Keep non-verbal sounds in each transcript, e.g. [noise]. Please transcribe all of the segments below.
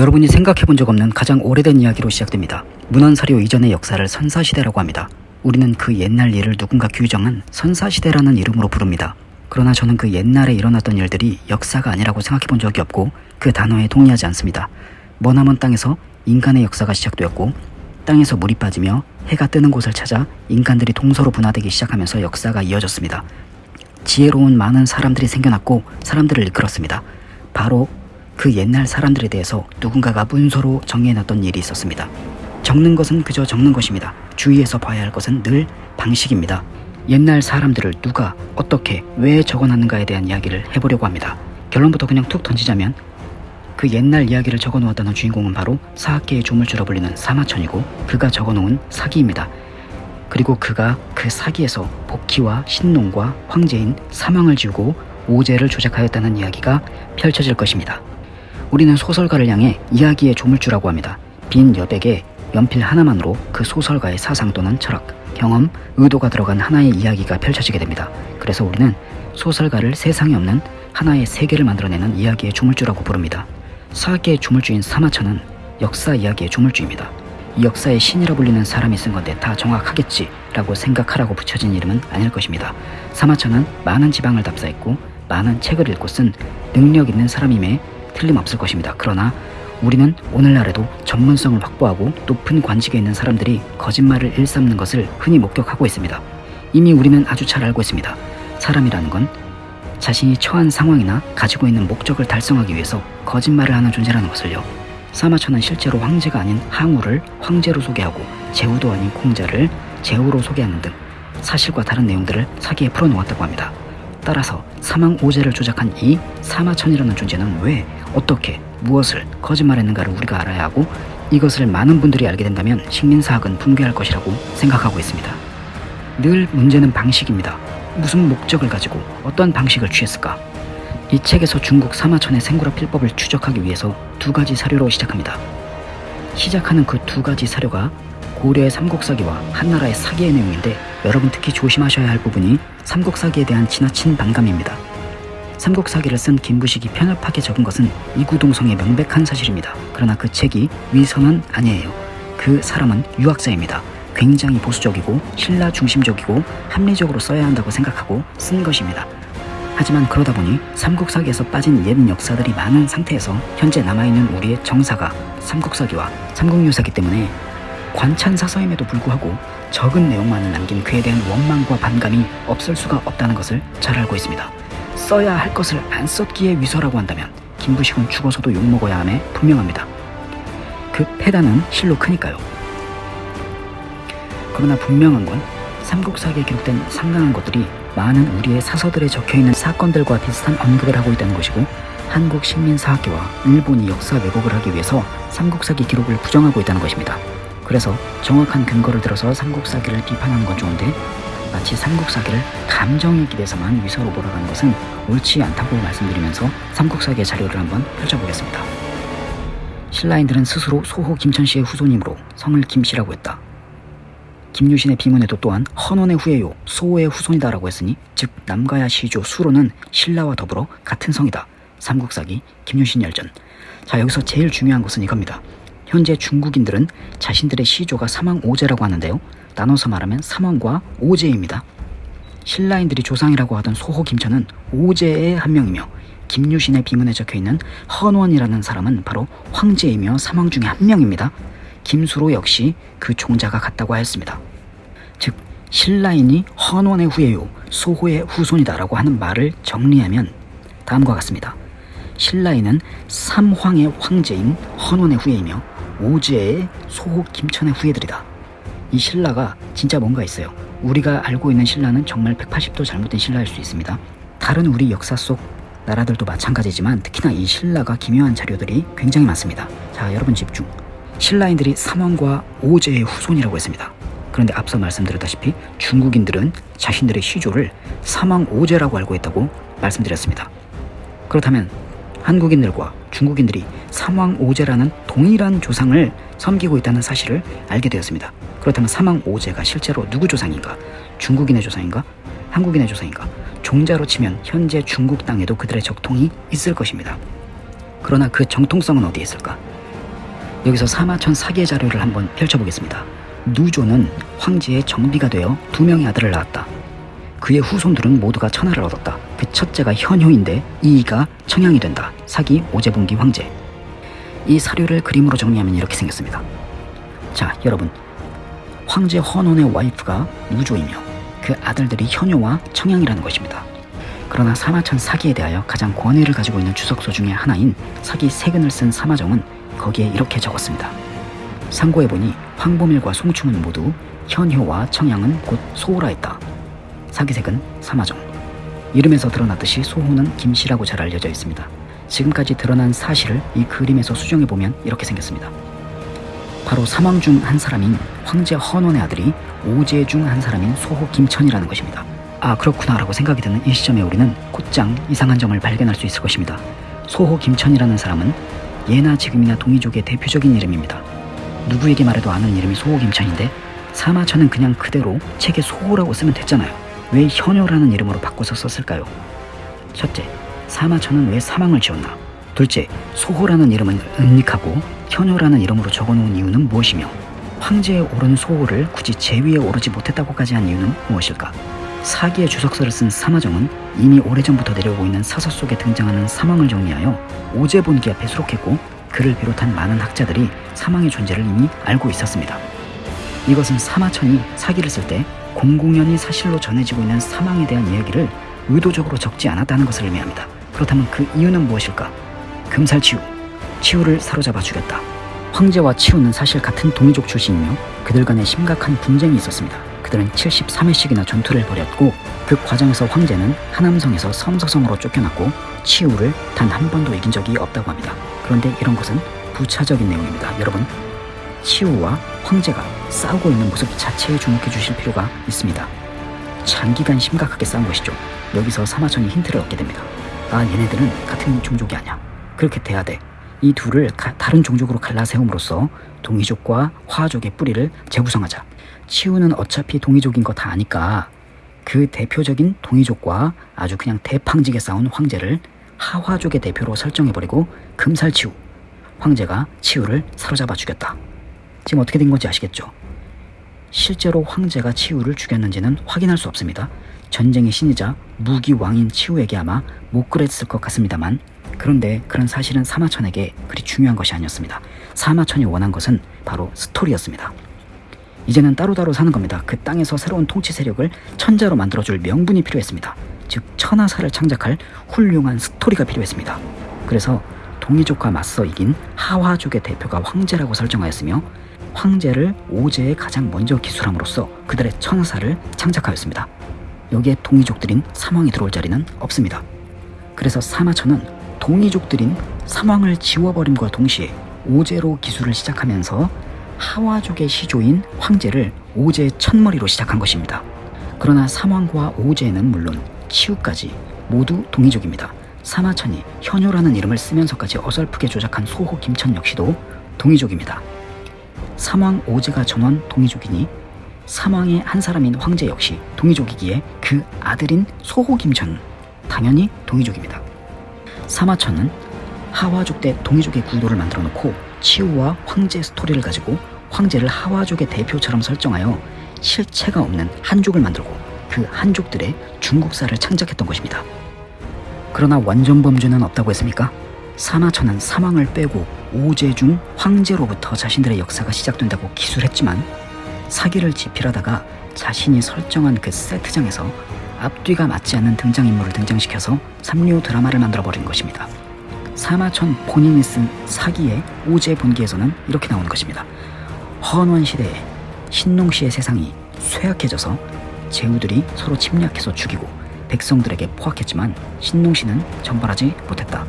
여러분이 생각해 본 적 없는 가장 오래된 이야기로 시작됩니다. 문헌사료 이전의 역사를 선사시대라고 합니다. 우리는 그 옛날 일을 누군가 규정한 선사시대라는 이름으로 부릅니다. 그러나 저는 그 옛날에 일어났던 일들이 역사가 아니라고 생각해 본 적이 없고 그 단어에 동의하지 않습니다. 머나먼 땅에서 인간의 역사가 시작되었고 땅에서 물이 빠지며 해가 뜨는 곳을 찾아 인간들이 동서로 분화되기 시작하면서 역사가 이어졌습니다. 지혜로운 많은 사람들이 생겨났고 사람들을 이끌었습니다. 바로 그 옛날 사람들에 대해서 누군가가 문서로 정리해놨던 일이 있었습니다. 적는 것은 그저 적는 것입니다. 주의해서 봐야 할 것은 늘 방식입니다. 옛날 사람들을 누가 어떻게 왜 적어놨는가에 대한 이야기를 해보려고 합니다. 결론부터 그냥 툭 던지자면 그 옛날 이야기를 적어놓았다는 주인공은 바로 사학계의 조물주라 불리는 사마천이고 그가 적어놓은 사기입니다. 그리고 그가 그 사기에서 복희와 신농과 황제인 사망을 지우고 오제를 조작하였다는 이야기가 펼쳐질 것입니다. 우리는 소설가를 향해 이야기의 조물주라고 합니다. 빈 여백에 연필 하나만으로 그 소설가의 사상 또는 철학, 경험, 의도가 들어간 하나의 이야기가 펼쳐지게 됩니다. 그래서 우리는 소설가를 세상에 없는 하나의 세계를 만들어내는 이야기의 조물주라고 부릅니다. 사학계의 조물주인 사마천은 역사 이야기의 조물주입니다. 이 역사의 신이라 불리는 사람이 쓴 건데 다 정확하겠지 라고 생각하라고 붙여진 이름은 아닐 것입니다. 사마천은 많은 지방을 답사했고 많은 책을 읽고 쓴 능력 있는 사람임에 틀림없을 것입니다. 그러나 우리는 오늘날에도 전문성을 확보하고 높은 관직에 있는 사람들이 거짓말을 일삼는 것을 흔히 목격하고 있습니다. 이미 우리는 아주 잘 알고 있습니다. 사람이라는 건 자신이 처한 상황이나 가지고 있는 목적을 달성하기 위해서 거짓말을 하는 존재라는 것을요. 사마천은 실제로 황제가 아닌 항우를 황제로 소개하고 제후도 아닌 공자를 제후로 소개하는 등 사실과 다른 내용들을 사기에 풀어놓았다고 합니다. 따라서 사망 오제를 조작한 이 사마천이라는 존재는 왜 어떻게 무엇을 거짓말했는가를 우리가 알아야 하고 이것을 많은 분들이 알게 된다면 식민사학은 붕괴할 것이라고 생각하고 있습니다. 늘 문제는 방식입니다. 무슨 목적을 가지고 어떤 방식을 취했을까? 이 책에서 중국 사마천의 생구라 필법을 추적하기 위해서 두 가지 사료로 시작합니다. 시작하는 그 두 가지 사료가 고려의 삼국사기와 한나라의 사기의 내용인데 여러분 특히 조심하셔야 할 부분이 삼국사기에 대한 지나친 반감입니다. 삼국사기를 쓴 김부식이 편협하게 적은 것은 이구동성의 명백한 사실입니다. 그러나 그 책이 위선은 아니에요. 그 사람은 유학자입니다. 굉장히 보수적이고 신라 중심적이고 합리적으로 써야 한다고 생각하고 쓴 것입니다. 하지만 그러다 보니 삼국사기에서 빠진 옛 역사들이 많은 상태에서 현재 남아있는 우리의 정사가 삼국사기와 삼국유사기 때문에 관찬사서임에도 불구하고 적은 내용만을 남긴 그에 대한 원망과 반감이 없을 수가 없다는 것을 잘 알고 있습니다. 써야 할 것을 안 썼기에 위서라고 한다면 김부식은 죽어서도 욕먹어야 함에 분명합니다. 그 패단은 실로 크니까요. 그러나 분명한 건 삼국사기에 기록된 상당한 것들이 많은 우리의 사서들에 적혀있는 사건들과 비슷한 언급을 하고 있다는 것이고 한국 식민사학계와 일본이 역사 왜곡을 하기 위해서 삼국사기 기록을 부정하고 있다는 것입니다. 그래서 정확한 근거를 들어서 삼국사기를 비판하는 건 좋은데 마치 삼국사기를 감정에 기대서만 위서로 몰아가는 것은 옳지 않다고 말씀드리면서 삼국사기의 자료를 한번 펼쳐보겠습니다. 신라인들은 스스로 소호 김천씨의 후손이므로 성을 김씨라고 했다. 김유신의 비문에도 또한 헌원의 후예요 소호의 후손이다라고 했으니 즉 남가야 시조 수로는 신라와 더불어 같은 성이다. 삼국사기 김유신 열전 자 여기서 제일 중요한 것은 이겁니다. 현재 중국인들은 자신들의 시조가 사망 오제라고 하는데요. 나눠서 말하면 사망과 오제입니다. 신라인들이 조상이라고 하던 소호 김천은 오제의 한 명이며 김유신의 비문에 적혀있는 헌원이라는 사람은 바로 황제이며 사망 중의 한 명입니다. 김수로 역시 그 종자가 같다고 하였습니다. 즉 신라인이 헌원의 후예요 소호의 후손이다라고 하는 말을 정리하면 다음과 같습니다. 신라인은 삼황의 황제인 헌원의 후예이며 오제의 소호 김천의 후예들이다. 이 신라가 진짜 뭔가 있어요. 우리가 알고 있는 신라는 정말 180도 잘못된 신라일 수 있습니다. 다른 우리 역사 속 나라들도 마찬가지지만 특히나 이 신라가 기묘한 자료들이 굉장히 많습니다. 자 여러분 집중. 신라인들이 삼왕과 오제의 후손이라고 했습니다. 그런데 앞서 말씀드렸다시피 중국인들은 자신들의 시조를 삼왕 오제라고 알고 있다고 말씀드렸습니다. 그렇다면 한국인들과 중국인들이 삼왕 오제라는 동일한 조상을 섬기고 있다는 사실을 알게 되었습니다. 그렇다면 삼왕 오제가 실제로 누구 조상인가? 중국인의 조상인가? 한국인의 조상인가? 종자로 치면 현재 중국 땅에도 그들의 적통이 있을 것입니다. 그러나 그 정통성은 어디에 있을까? 여기서 사마천 사기의 자료를 한번 펼쳐보겠습니다. 누조는 황제의 정비가 되어 두 명의 아들을 낳았다. 그의 후손들은 모두가 천하를 얻었다. 그 첫째가 현효인데 이이가 청양이 된다. 사기 오제분기 황제. 이 사료를 그림으로 정리하면 이렇게 생겼습니다. 자, 여러분. 황제 헌원의 와이프가 누조이며 그 아들들이 현효와 청양이라는 것입니다. 그러나 사마천 사기에 대하여 가장 권위를 가지고 있는 주석서 중의 하나인 사기 세근을 쓴 사마정은 거기에 이렇게 적었습니다. 상고해보니 황보밀과 송충은 모두 현효와 청양은 곧 소호라 했다. 사기색은 사마정. 이름에서 드러났듯이 소호는 김씨라고 잘 알려져 있습니다. 지금까지 드러난 사실을 이 그림에서 수정해보면 이렇게 생겼습니다. 바로 사망 중 한 사람인 황제 헌원의 아들이 오제 중 한 사람인 소호 김천이라는 것입니다. 아 그렇구나 라고 생각이 드는 이 시점에 우리는 곧장 이상한 점을 발견할 수 있을 것입니다. 소호 김천이라는 사람은 예나 지금이나 동이족의 대표적인 이름입니다. 누구에게 말해도 아는 이름이 소호 김천인데 사마천은 그냥 그대로 책에 소호라고 쓰면 됐잖아요. 왜 현효라는 이름으로 바꿔서 썼을까요? 첫째, 사마천은 왜 사망을 지었나? 둘째, 소호라는 이름은 은닉하고 현효라는 이름으로 적어놓은 이유는 무엇이며 황제에 오른 소호를 굳이 제위에 오르지 못했다고까지 한 이유는 무엇일까? 사기의 주석서를 쓴 사마정은 이미 오래전부터 내려오고 있는 사서 속에 등장하는 사망을 정리하여 오제본기 앞에 수록했고 그를 비롯한 많은 학자들이 사망의 존재를 이미 알고 있었습니다. 이것은 사마천이 사기를 쓸때 공공연히 사실로 전해지고 있는 사망에 대한 이야기를 의도적으로 적지 않았다는 것을 의미합니다. 그렇다면 그 이유는 무엇일까? 금살치우, 치우를 사로잡아 죽였다. 황제와 치우는 사실 같은 동이족 출신이며 그들 간에 심각한 분쟁이 있었습니다. 그들은 73회씩이나 전투를 벌였고 그 과정에서 황제는 하남성에서 섬서성으로 쫓겨났고 치우를 단 한 번도 이긴 적이 없다고 합니다. 그런데 이런 것은 부차적인 내용입니다. 여러분, 치우와 황제가 싸우고 있는 모습 자체에 주목해 주실 필요가 있습니다. 장기간 심각하게 싸운 것이죠. 여기서 사마천이 힌트를 얻게 됩니다. 아, 얘네들은 같은 종족이 아니야. 그렇게 돼야 돼. 이 둘을 가, 다른 종족으로 갈라세움으로써 동이족과 화족의 뿌리를 재구성하자. 치우는 어차피 동이족인 거 다 아니까 그 대표적인 동이족과 아주 그냥 대팡지게 싸운 황제를 하화족의 대표로 설정해버리고 금살치우 황제가 치우를 사로잡아 죽였다. 지금 어떻게 된 건지 아시겠죠? 실제로 황제가 치우를 죽였는지는 확인할 수 없습니다. 전쟁의 신이자 무기 왕인 치우에게 아마 못 그랬을 것 같습니다만 그런데 그런 사실은 사마천에게 그리 중요한 것이 아니었습니다. 사마천이 원한 것은 바로 스토리였습니다. 이제는 따로따로 사는 겁니다. 그 땅에서 새로운 통치 세력을 천자로 만들어줄 명분이 필요했습니다. 즉 천하사를 창작할 훌륭한 스토리가 필요했습니다. 그래서 동이족과 맞서 이긴 하화족의 대표가 황제라고 설정하였으며 황제를 오제에 가장 먼저 기술함으로써 그들의 천하사를 창작하였습니다. 여기에 동이족들인 사망이 들어올 자리는 없습니다. 그래서 사마천은 동이족들인 사망을 지워버림과 동시에 오제로 기술을 시작하면서 하와족의 시조인 황제를 오제의 첫머리로 시작한 것입니다. 그러나 사망과 오제는 물론 치우까지 모두 동이족입니다. 사마천이 현효라는 이름을 쓰면서까지 어설프게 조작한 소호 김천 역시도 동이족입니다. 사망 오제가 전원 동이족이니 사망의 한 사람인 황제 역시 동이족이기에 그 아들인 소호 김천 당연히 동이족입니다. 사마천은 하와족 대 동이족의 구도를 만들어 놓고 치우와 황제 스토리를 가지고 황제를 하와족의 대표처럼 설정하여 실체가 없는 한족을 만들고 그 한족들의 중국사를 창작했던 것입니다. 그러나 완전 범죄는 없다고 했습니까? 사마천은 사망을 빼고 오제 중 황제로부터 자신들의 역사가 시작된다고 기술했지만 사기를 지필하다가 자신이 설정한 그 세트장에서 앞뒤가 맞지 않는 등장인물을 등장시켜서 삼류 드라마를 만들어버린 것입니다. 사마천 본인이 쓴 사기의 오제 본기에서는 이렇게 나오는 것입니다. 헌원 시대에 신농시의 세상이 쇠약해져서 제후들이 서로 침략해서 죽이고 백성들에게 포악했지만 신농시는 전발하지 못했다.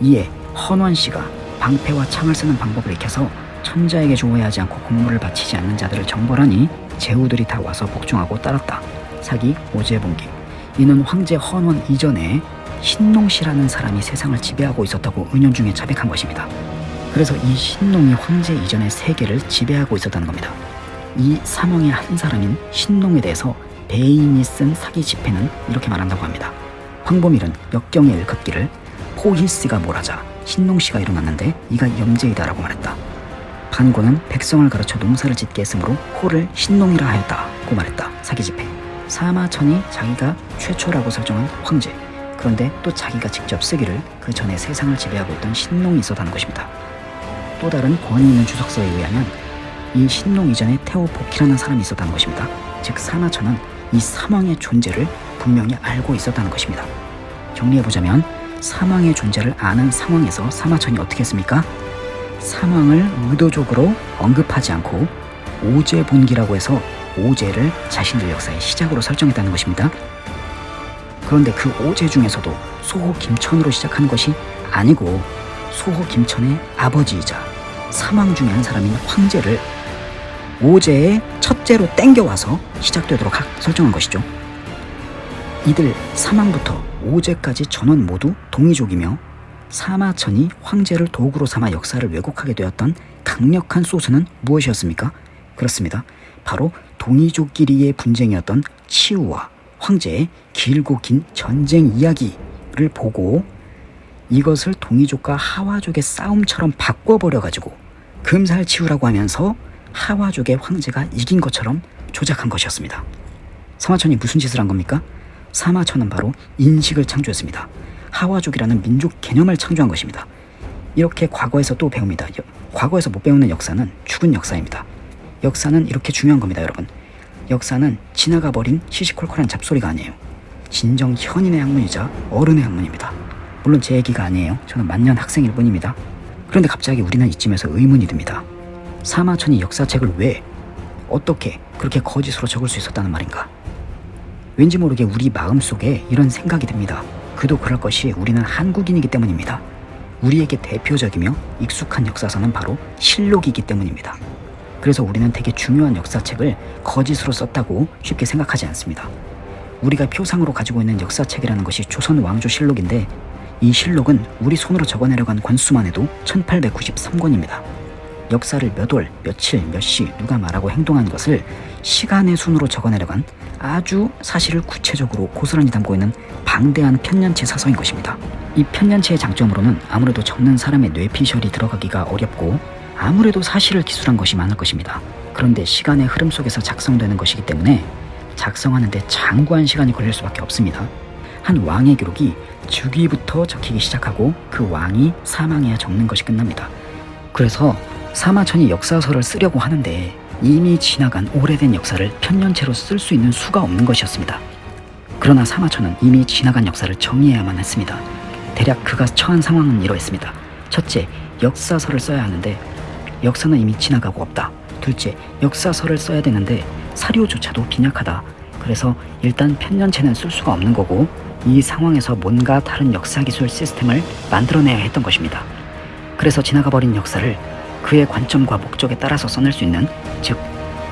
이에 헌원 씨가 방패와 창을 쓰는 방법을 익혀서 천자에게 조어야 하지 않고 공물을 바치지 않는 자들을 정벌하니 제후들이 다 와서 복종하고 따랐다. 사기 오제본기 이는 황제 헌원 이전에 신농씨라는 사람이 세상을 지배하고 있었다고 은연중에 자백한 것입니다. 그래서 이 신농이 황제 이전의 세계를 지배하고 있었다는 겁니다. 이 사망의 한 사람인 신농에 대해서 배인이 쓴 사기 집회는 이렇게 말한다고 합니다. 황보밀은 역경에 일컫기를 포희씨가 몰하자 신농씨가 일어났는데 이가 염제이다라고 말했다. 반고는 백성을 가르쳐 농사를 짓게 했으므로 호를 신농이라 하였다고 말했다. 사기집회. 사마천이 자기가 최초라고 설정한 황제. 그런데 또 자기가 직접 쓰기를 그 전에 세상을 지배하고 있던 신농이 있었다는 것입니다. 또 다른 권위 있는 주석서에 의하면 이 신농 이전에 테오복희라는 사람이 있었다는 것입니다. 즉 사마천은 이 사망의 존재를 분명히 알고 있었다는 것입니다. 정리해보자면 사망의 존재를 아는 상황에서 사마천이 어떻게 했습니까? 사망을 의도적으로 언급하지 않고 오제 본기라고 해서 오제를 자신들 역사의 시작으로 설정했다는 것입니다. 그런데 그 오제 중에서도 소호 김천으로 시작한 것이 아니고 소호 김천의 아버지이자 사망 중에 한 사람인 황제를 오제의 첫째로 땡겨와서 시작되도록 설정한 것이죠. 이들 사망부터 오제까지 전원 모두 동이족이며 사마천이 황제를 도구로 삼아 역사를 왜곡하게 되었던 강력한 소스는 무엇이었습니까? 그렇습니다. 바로 동이족끼리의 분쟁이었던 치우와 황제의 길고 긴 전쟁 이야기를 보고 이것을 동이족과 하와족의 싸움처럼 바꿔버려가지고 금살치우라고 하면서 하와족의 황제가 이긴 것처럼 조작한 것이었습니다. 사마천이 무슨 짓을 한 겁니까? 사마천은 바로 인식을 창조했습니다. 하와족이라는 민족 개념을 창조한 것입니다. 이렇게 과거에서 또 배웁니다. 과거에서 못 배우는 역사는 죽은 역사입니다. 역사는 이렇게 중요한 겁니다, 여러분. 역사는 지나가 버린 시시콜콜한 잡소리가 아니에요. 진정 현인의 학문이자 어른의 학문입니다. 물론 제 얘기가 아니에요. 저는 만년 학생일 뿐입니다. 그런데 갑자기 우리는 이쯤에서 의문이 듭니다. 사마천이 역사책을 왜, 어떻게 그렇게 거짓으로 적을 수 있었다는 말인가? 왠지 모르게 우리 마음속에 이런 생각이 듭니다. 그도 그럴 것이 우리는 한국인이기 때문입니다. 우리에게 대표적이며 익숙한 역사서는 바로 실록이기 때문입니다. 그래서 우리는 되게 중요한 역사책을 거짓으로 썼다고 쉽게 생각하지 않습니다. 우리가 표상으로 가지고 있는 역사책이라는 것이 조선 왕조 실록인데 이 실록은 우리 손으로 적어내려고 한 권수만 해도 1893권입니다. 역사를 몇 월, 며칠, 몇 시, 누가 말하고 행동한 것을 시간의 순으로 적어내려간 아주 사실을 구체적으로 고스란히 담고 있는 방대한 편년체 사서인 것입니다. 이 편년체의 장점으로는 아무래도 적는 사람의 뇌피셜이 들어가기가 어렵고 아무래도 사실을 기술한 것이 많을 것입니다. 그런데 시간의 흐름 속에서 작성되는 것이기 때문에 작성하는데 장구한 시간이 걸릴 수밖에 없습니다. 한 왕의 기록이 주기부터 적히기 시작하고 그 왕이 사망해야 적는 것이 끝납니다. 그래서 사마천이 역사서를 쓰려고 하는데 이미 지나간 오래된 역사를 편년체로 쓸 수 있는 수가 없는 것이었습니다. 그러나 사마천은 이미 지나간 역사를 정의해야만 했습니다. 대략 그가 처한 상황은 이러했습니다. 첫째, 역사서를 써야 하는데 역사는 이미 지나가고 없다. 둘째, 역사서를 써야 되는데 사료조차도 빈약하다. 그래서 일단 편년체는 쓸 수가 없는 거고 이 상황에서 뭔가 다른 역사기술 시스템을 만들어내야 했던 것입니다. 그래서 지나가 버린 역사를 그의 관점과 목적에 따라서 써낼 수 있는 즉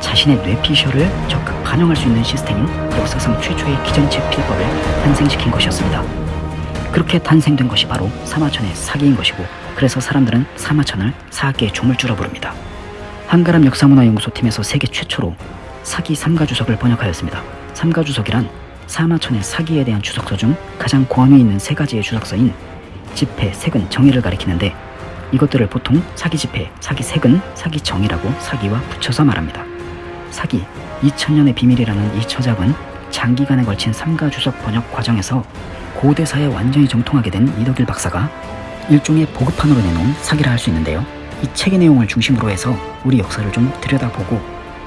자신의 뇌피셜을 적극 반영할 수 있는 시스템인 역사상 최초의 기전체 필법을 탄생시킨 것이었습니다. 그렇게 탄생된 것이 바로 사마천의 사기인 것이고 그래서 사람들은 사마천을 사학계의 조물주라 부릅니다. 한가람 역사문화연구소 팀에서 세계 최초로 사기 삼가주석을 번역하였습니다. 삼가주석이란 사마천의 사기에 대한 주석서 중 가장 권위 있는 세 가지의 주석서인 집회, 세근, 정의를 가리키는데 이것들을 보통 사기 집회, 사기 세근, 사기 정의라고 사기와 붙여서 말합니다. 사기, 2000년의 비밀이라는 이 저작은 장기간에 걸친 삼가 주석 번역 과정에서 고대사에 완전히 정통하게 된 이덕일 박사가 일종의 보급판으로 내놓은 사기라 할 수 있는데요. 이 책의 내용을 중심으로 해서 우리 역사를 좀 들여다보고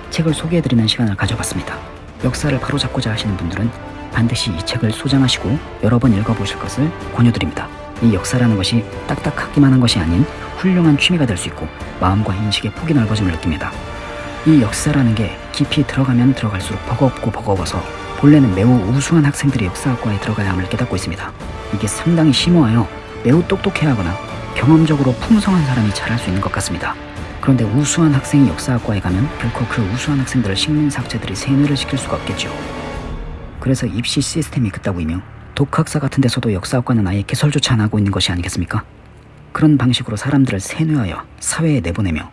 책을 소개해드리는 시간을 가져봤습니다. 역사를 바로잡고자 하시는 분들은 반드시 이 책을 소장하시고 여러 번 읽어보실 것을 권유드립니다. 이 역사라는 것이 딱딱하기만 한 것이 아닌 훌륭한 취미가 될 수 있고 마음과 인식의 폭이 넓어짐을 느낍니다. 이 역사라는 게 깊이 들어가면 들어갈수록 버겁고 버거워서 본래는 매우 우수한 학생들이 역사학과에 들어가야 함을 깨닫고 있습니다. 이게 상당히 심오하여 매우 똑똑해야 하거나 경험적으로 풍성한 사람이 잘할 수 있는 것 같습니다. 그런데 우수한 학생이 역사학과에 가면 결코 그 우수한 학생들을 식민사학자들이 세뇌를 시킬 수가 없겠죠. 그래서 입시 시스템이 그따구이며 독학사 같은 데서도 역사학과는 아예 개설조차 안 하고 있는 것이 아니겠습니까? 그런 방식으로 사람들을 세뇌하여 사회에 내보내며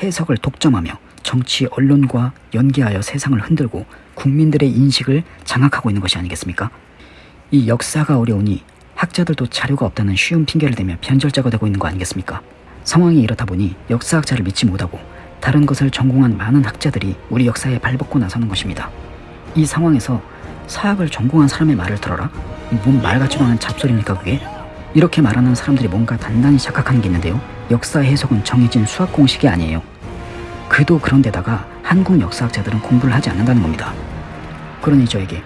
해석을 독점하며 정치, 언론과 연계하여 세상을 흔들고 국민들의 인식을 장악하고 있는 것이 아니겠습니까? 이 역사가 어려우니 학자들도 자료가 없다는 쉬운 핑계를 대며 변절자가 되고 있는 거 아니겠습니까? 상황이 이렇다 보니 역사학자를 믿지 못하고 다른 것을 전공한 많은 학자들이 우리 역사에 발벗고 나서는 것입니다. 이 상황에서 사학을 전공한 사람의 말을 들어라? 뭔 말 같지도 않은 잡소리입니까 그게? 이렇게 말하는 사람들이 뭔가 단단히 착각하는 게 있는데요. 역사 해석은 정해진 수학 공식이 아니에요. 그도 그런데다가 한국 역사학자들은 공부를 하지 않는다는 겁니다. 그러니 저에게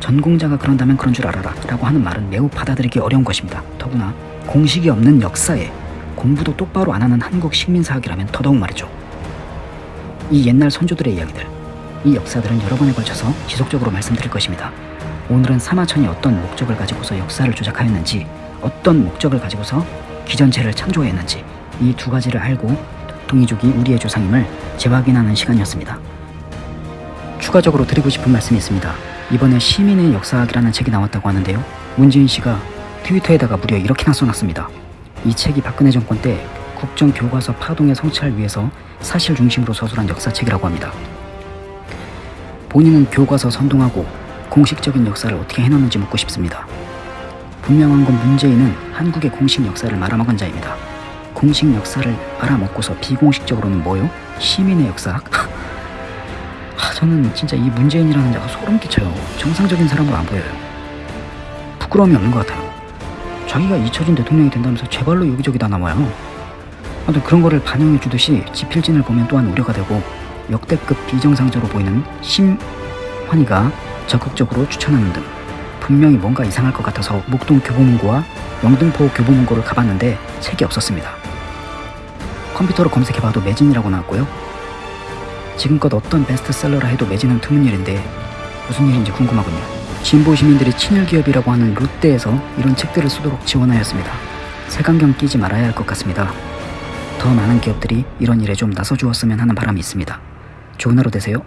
전공자가 그런다면 그런 줄 알아라 라고 하는 말은 매우 받아들이기 어려운 것입니다. 더구나 공식이 없는 역사에 공부도 똑바로 안 하는 한국 식민사학이라면 더더욱 말이죠. 이 옛날 선조들의 이야기들, 이 역사들은 여러 번에 걸쳐서 지속적으로 말씀드릴 것입니다. 오늘은 사마천이 어떤 목적을 가지고서 역사를 조작하였는지, 어떤 목적을 가지고서 기전체를 창조했는지 이 두 가지를 알고 동이족이 우리의 조상임을 재확인하는 시간이었습니다. 추가적으로 드리고 싶은 말씀이 있습니다. 이번에 시민의 역사학이라는 책이 나왔다고 하는데요. 문재인 씨가 트위터에다가 무려 이렇게나 써놨습니다. 이 책이 박근혜 정권 때 국정 교과서 파동의 성취를 위해서 사실 중심으로 서술한 역사책이라고 합니다. 본인은 교과서 선동하고 공식적인 역사를 어떻게 해놨는지 묻고 싶습니다. 분명한 건 문재인은 한국의 공식 역사를 말아먹은 자입니다. 공식 역사를 말아먹고서 비공식적으로는 뭐요? 시민의 역사학? [laughs] 하, 저는 진짜 이 문재인이라는 자가 소름 끼쳐요. 정상적인 사람으로 안 보여요. 부끄러움이 없는 것 같아요. 자기가 잊혀진 대통령이 된다면서 제발로 여기저기 다 나와요. 아무튼 그런 거를 반영해 주듯이 지필진을 보면 또한 우려가 되고 역대급 비정상자로 보이는 심환이가 적극적으로 추천하는 등 분명히 뭔가 이상할 것 같아서 목동 교보문고와 영등포 교보문고를 가봤는데 책이 없었습니다. 컴퓨터로 검색해봐도 매진이라고 나왔고요. 지금껏 어떤 베스트셀러라 해도 매진은 드문 일인데 무슨 일인지 궁금하군요. 진보 시민들이 친일 기업이라고 하는 롯데에서 이런 책들을 쓰도록 지원하였습니다. 색안경 끼지 말아야 할 것 같습니다. 더 많은 기업들이 이런 일에 좀 나서주었으면 하는 바람이 있습니다. 좋은 하루 되세요.